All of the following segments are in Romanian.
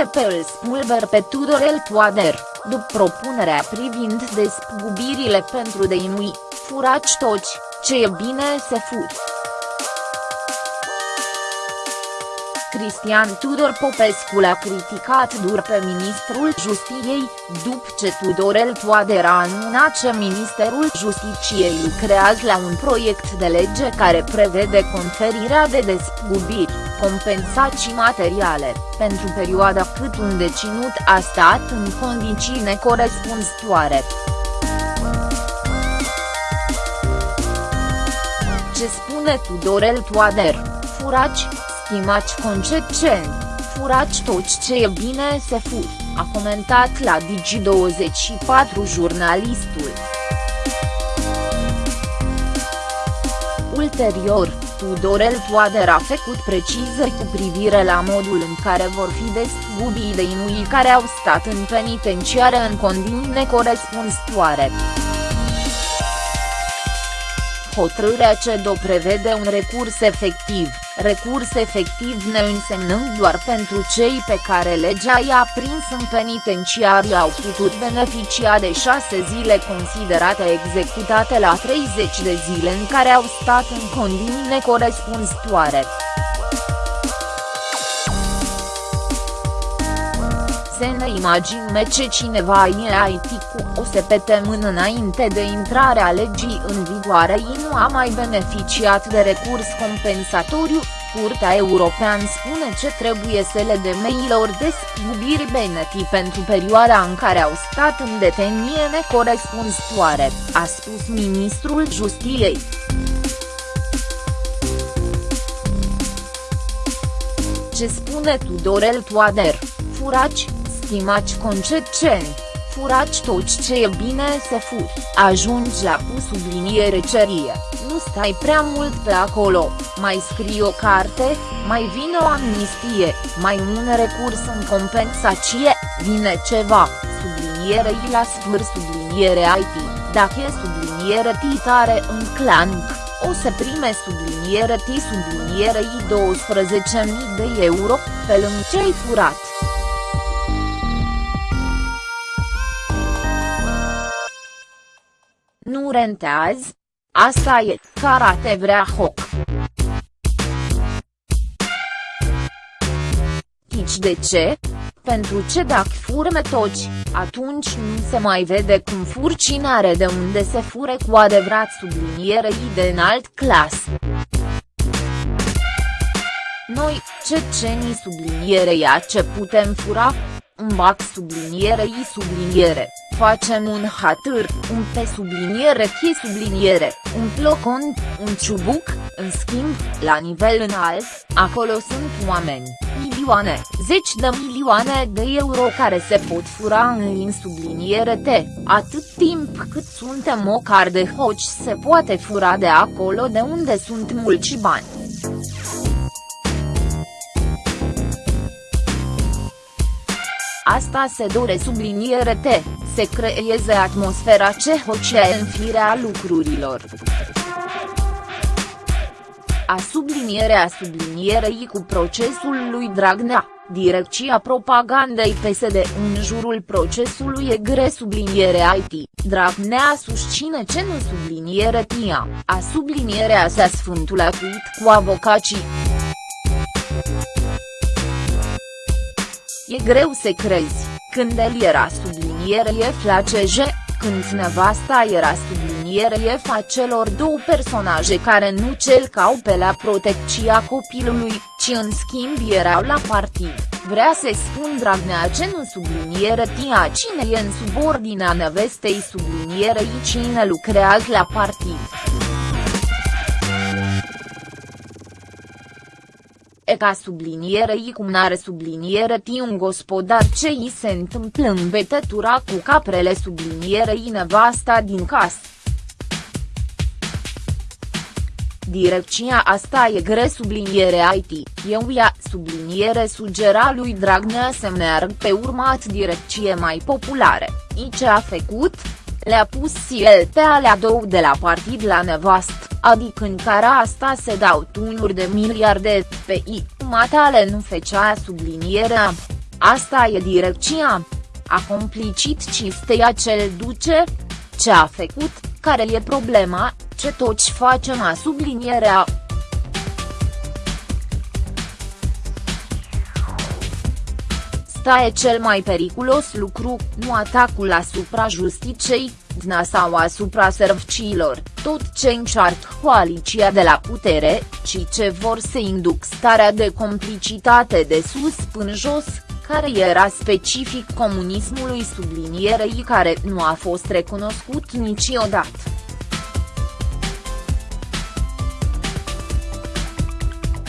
USP îl spulber pe Tudorel Toader, după propunerea privind despăgubirile pentru deinui, furaci toci, ce e bine se fut. Cristian Tudor Popescu l-a criticat dur pe ministrul Justiției, după ce Tudorel Toader a anunțat că Ministerul Justiciei lucrează la un proiect de lege care prevede conferirea de despăgubiri, compensații materiale, pentru perioada cât un deținut a stat în condiții necorespunzătoare. Ce spune Tudorel Toader, furaci, stimați concetceni, furați toți ce e bine se fur, a comentat la Digi24 jurnalistul. Ulterior, Tudorel Toader a făcut precizări cu privire la modul în care vor fi despăgubii de inuii care au stat în penitenciare în condiții necorespunzătoare. Hotărârea CEDO prevede un recurs efectiv, recurs efectiv ne însemnând doar pentru cei pe care legea i-a prins în penitenciar au putut beneficia de șase zile considerate executate la 30 de zile în care au stat în condiții necorespunzătoare. Să ne imaginăm ce cineva e IT cu o mână înainte de intrarea legii în vigoare. Și nu a mai beneficiat de recurs compensatoriu, Curtea Europeană spune ce trebuie să le de mailor despăgubiri beneti pentru perioada în care au stat în detenie necorespunzătoare, a spus ministrul Justiției. Ce spune Tudorel Toader, furaci, stimați concetceni, furați toți ce e bine să furi, ajungi la cu subliniere cerie, nu stai prea mult pe acolo, mai scrii o carte, mai vine o amnistie, mai un recurs în compensație, vine ceva, subliniere i la sfâr subliniere IT, dacă e subliniere titare în clanc, o să prime subliniere T subliniere I 12.000 de euro, pe lângă ce-ai furat. Nu rentează? Asta e, karate vrea hoc. Tici de ce? Pentru ce dacă fur metoci, atunci nu se mai vede cum fur cine are de unde se fure cu adevărat sublinierei de înalt clas. Noi, cecenii sublinierei a ce putem fura? Un bac sublinierei subliniere facem un hatâr, un pe subliniere chi subliniere, un plocon, un ciubuc, în schimb, la nivel înalt, acolo sunt oameni, milioane, zeci de milioane de euro care se pot fura în lin subliniere T, atât timp cât suntem o car de hoci se poate fura de acolo de unde sunt mulți bani. Asta se dore subliniere T, se creeze atmosfera ce hocea în firea lucrurilor. A sublinierea sublinierei cu procesul lui Dragnea, direcția propagandei PSD în jurul procesului e gre subliniere IT, Dragnea susține ce nu subliniere TIA, a sublinierea sa sfântul atuit cu avocații. E greu să crezi, când el era subliniere e flaceje, când nevasta era subliniere e fa celor două personaje care nu celcau pe la protecția copilului, ci în schimb erau la partid, vrea să spun Dragnea ce nu subliniere tia cine e în subordinea nevestei sublinierei cine lucrează la partid. E ca sublinierei cum n-are subliniere ti un gospodar ce îi se întâmplă în betătura cu caprele sublinierei nevasta din casă. Direcția asta e gre subliniere IT, eu ia subliniere sugera lui Dragnea să meargă pe urmat direcție mai populare, i ce a făcut? Le-a pus el pe alea două de la partid la nevast adică în care asta se dau tunuri de miliarde, pe I, matale nu fecea sublinierea. Asta e direcția. A complicit Ciftea cel duce? Ce a făcut, care e problema, ce toți facem a sublinierea. Sta e cel mai periculos lucru, nu atacul asupra justiciei, dna sau asupra serviciilor, tot ce încearcă coaliția de la putere, ci ce vor să induc starea de complicitate de sus până jos, care era specific comunismului sublinierei care nu a fost recunoscut niciodată.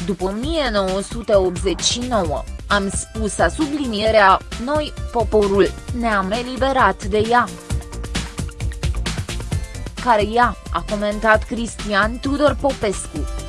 După 1989, am spus a sublinierea, noi, poporul, ne-am eliberat de ea. Care ea, a comentat Cristian Tudor Popescu.